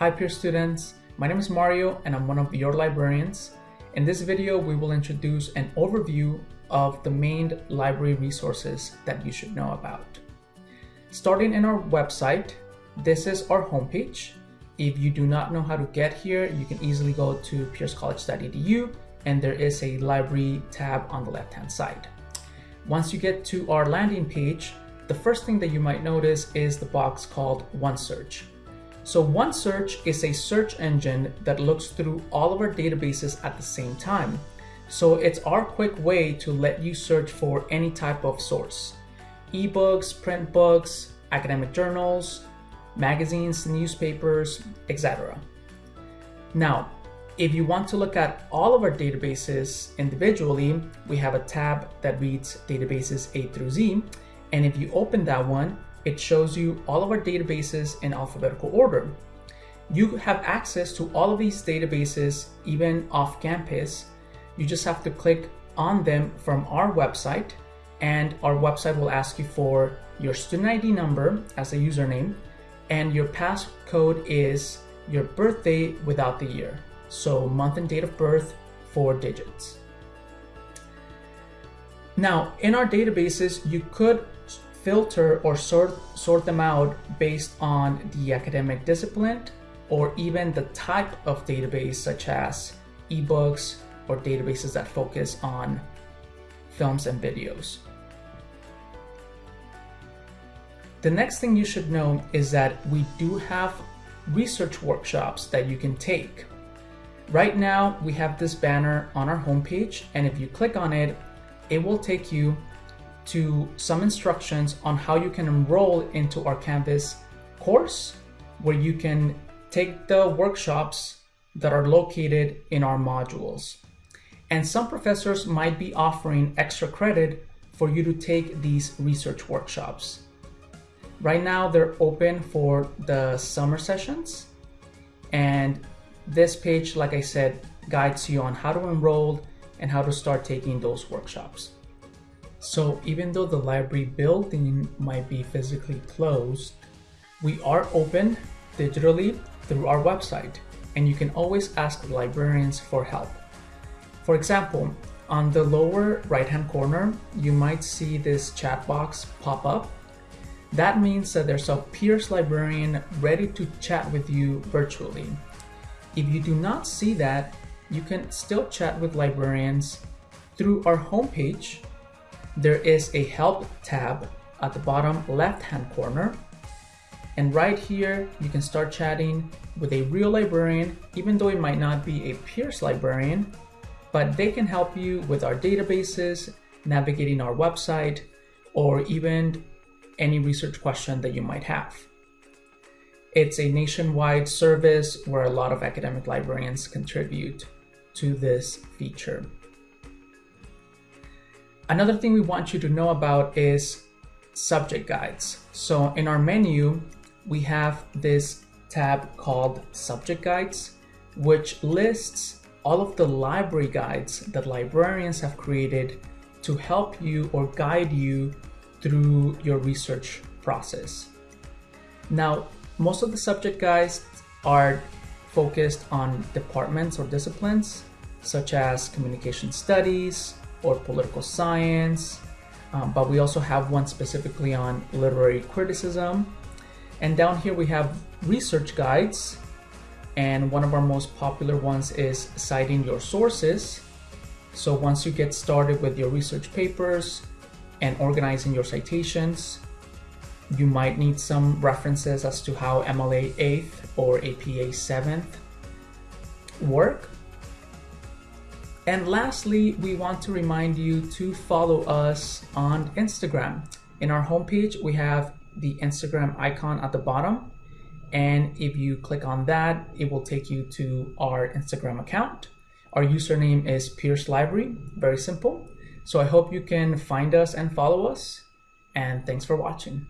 Hi Pierce students, my name is Mario and I'm one of your librarians. In this video, we will introduce an overview of the main library resources that you should know about. Starting in our website, this is our homepage. If you do not know how to get here, you can easily go to piercecollege.edu and there is a library tab on the left-hand side. Once you get to our landing page, the first thing that you might notice is the box called OneSearch. So OneSearch is a search engine that looks through all of our databases at the same time. So it's our quick way to let you search for any type of source. Ebooks, print books, academic journals, magazines, newspapers, etc. Now, if you want to look at all of our databases individually, we have a tab that reads databases A through Z. And if you open that one, it shows you all of our databases in alphabetical order. You have access to all of these databases even off campus. You just have to click on them from our website and our website will ask you for your student ID number as a username and your passcode is your birthday without the year. So month and date of birth, four digits. Now, in our databases, you could filter or sort, sort them out based on the academic discipline or even the type of database such as ebooks or databases that focus on films and videos. The next thing you should know is that we do have research workshops that you can take. Right now, we have this banner on our homepage, and if you click on it, it will take you to some instructions on how you can enroll into our Canvas course, where you can take the workshops that are located in our modules. And some professors might be offering extra credit for you to take these research workshops. Right now, they're open for the summer sessions. And this page, like I said, guides you on how to enroll and how to start taking those workshops. So even though the library building might be physically closed, we are open digitally through our website and you can always ask librarians for help. For example, on the lower right hand corner, you might see this chat box pop up. That means that there's a Pierce librarian ready to chat with you virtually. If you do not see that, you can still chat with librarians through our homepage there is a help tab at the bottom left hand corner. And right here, you can start chatting with a real librarian, even though it might not be a Pierce librarian, but they can help you with our databases, navigating our website, or even any research question that you might have. It's a nationwide service where a lot of academic librarians contribute to this feature. Another thing we want you to know about is subject guides. So in our menu, we have this tab called subject guides, which lists all of the library guides that librarians have created to help you or guide you through your research process. Now, most of the subject guides are focused on departments or disciplines, such as communication studies, or political science, um, but we also have one specifically on literary criticism. And down here we have research guides, and one of our most popular ones is citing your sources. So once you get started with your research papers and organizing your citations, you might need some references as to how MLA 8th or APA 7th work. And lastly, we want to remind you to follow us on Instagram. In our homepage, we have the Instagram icon at the bottom. And if you click on that, it will take you to our Instagram account. Our username is Pierce Library, very simple. So I hope you can find us and follow us. And thanks for watching.